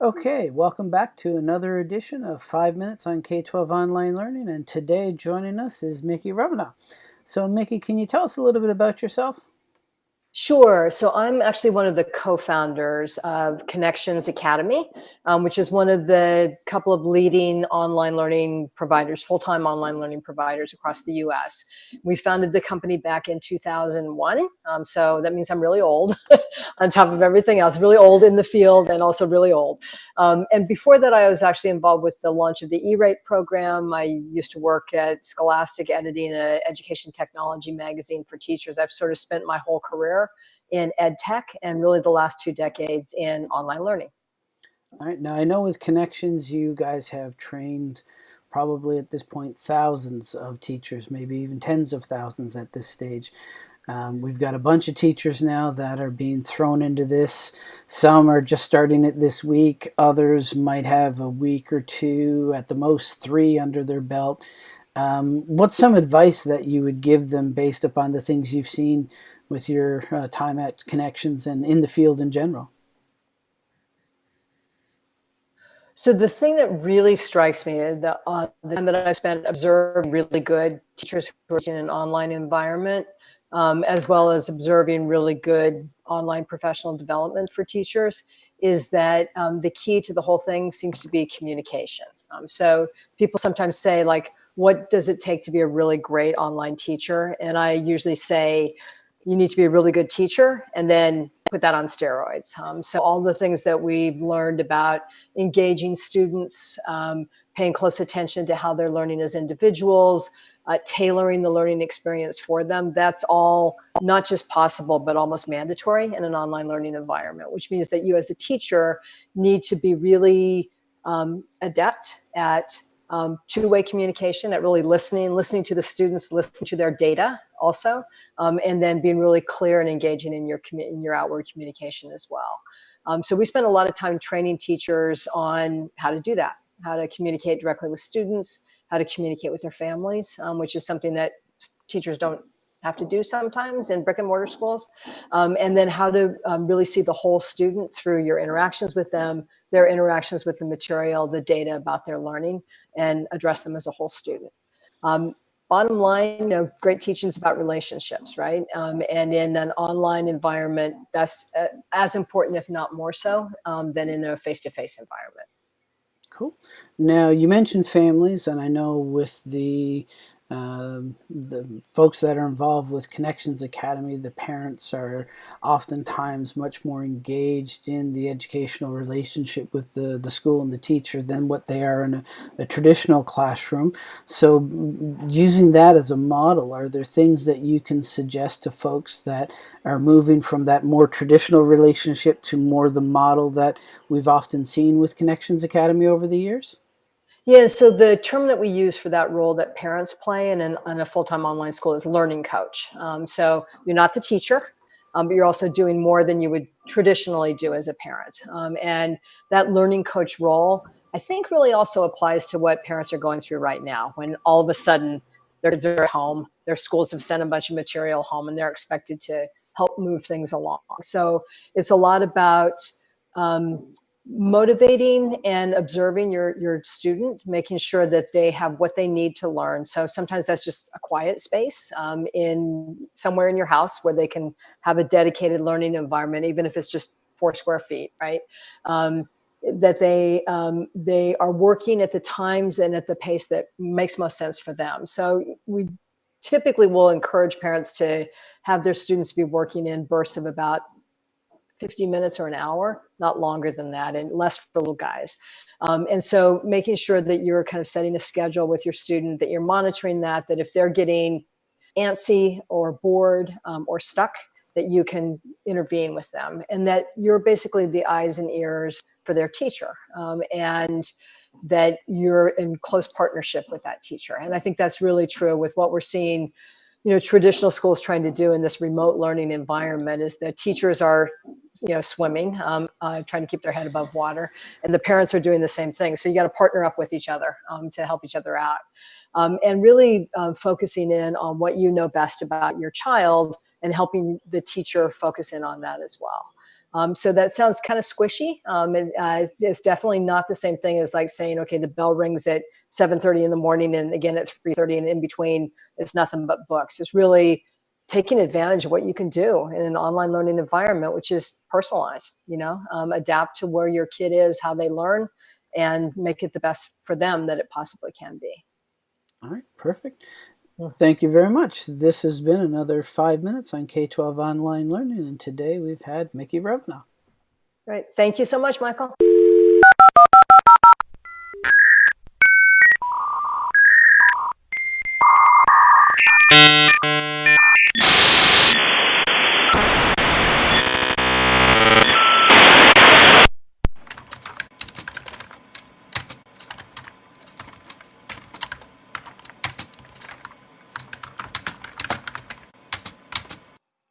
Okay, welcome back to another edition of 5 Minutes on K-12 Online Learning, and today joining us is Mickey Revenaugh. So Mickey, can you tell us a little bit about yourself? Sure. So I'm actually one of the co-founders of Connections Academy, um, which is one of the couple of leading online learning providers, full-time online learning providers across the US. We founded the company back in 2001. Um, so that means I'm really old on top of everything else, really old in the field and also really old. Um, and before that, I was actually involved with the launch of the E-Rate program. I used to work at Scholastic editing an education technology magazine for teachers. I've sort of spent my whole career in ed tech and really the last two decades in online learning. All right, now I know with Connections you guys have trained probably at this point thousands of teachers, maybe even tens of thousands at this stage. Um, we've got a bunch of teachers now that are being thrown into this. Some are just starting it this week. Others might have a week or two, at the most three under their belt. Um, what's some advice that you would give them based upon the things you've seen with your uh, time at Connections and in the field in general? So the thing that really strikes me, the, uh, the time that I've spent observing really good teachers who are in an online environment, um, as well as observing really good online professional development for teachers, is that um, the key to the whole thing seems to be communication. Um, so people sometimes say like, what does it take to be a really great online teacher? And I usually say, you need to be a really good teacher and then put that on steroids. Um, so all the things that we've learned about engaging students, um, paying close attention to how they're learning as individuals, uh, tailoring the learning experience for them, that's all not just possible, but almost mandatory in an online learning environment, which means that you as a teacher need to be really um, adept at um, two-way communication, at really listening, listening to the students, listening to their data also, um, and then being really clear and engaging in your, in your outward communication as well. Um, so we spend a lot of time training teachers on how to do that, how to communicate directly with students, how to communicate with their families, um, which is something that teachers don't have to do sometimes in brick and mortar schools. Um, and then how to um, really see the whole student through your interactions with them, their interactions with the material, the data about their learning, and address them as a whole student. Um, bottom line, you know, great teachings about relationships, right? Um, and in an online environment, that's uh, as important, if not more so, um, than in a face-to-face -face environment. Cool. Now, you mentioned families, and I know with the um, the folks that are involved with Connections Academy, the parents are oftentimes much more engaged in the educational relationship with the, the school and the teacher than what they are in a, a traditional classroom. So using that as a model, are there things that you can suggest to folks that are moving from that more traditional relationship to more the model that we've often seen with Connections Academy over the years? Yeah, so the term that we use for that role that parents play in, an, in a full-time online school is learning coach. Um, so you're not the teacher, um, but you're also doing more than you would traditionally do as a parent. Um, and that learning coach role, I think really also applies to what parents are going through right now, when all of a sudden their kids are at home, their schools have sent a bunch of material home and they're expected to help move things along. So it's a lot about um, motivating and observing your, your student, making sure that they have what they need to learn. So sometimes that's just a quiet space um, in somewhere in your house where they can have a dedicated learning environment, even if it's just four square feet, right? Um, that they um, they are working at the times and at the pace that makes most sense for them. So we typically will encourage parents to have their students be working in bursts of about 50 minutes or an hour, not longer than that, and less for little guys. Um, and so making sure that you're kind of setting a schedule with your student, that you're monitoring that, that if they're getting antsy or bored um, or stuck, that you can intervene with them and that you're basically the eyes and ears for their teacher um, and that you're in close partnership with that teacher. And I think that's really true with what we're seeing you know, traditional schools trying to do in this remote learning environment is that teachers are, you know, swimming, um, uh, trying to keep their head above water, and the parents are doing the same thing. So you got to partner up with each other um, to help each other out. Um, and really um, focusing in on what you know best about your child and helping the teacher focus in on that as well. Um, so that sounds kind of squishy. Um, and, uh, it's, it's, definitely not the same thing as like saying, okay, the bell rings at 7:30 in the morning, and again at 3:30, and in between, it's nothing but books. It's really taking advantage of what you can do in an online learning environment, which is personalized. You know, um, adapt to where your kid is, how they learn, and make it the best for them that it possibly can be. All right, perfect. Well, thank you very much. This has been another five minutes on K-12 online learning, and today we've had Mickey Revenaugh. Right. Thank you so much, Michael.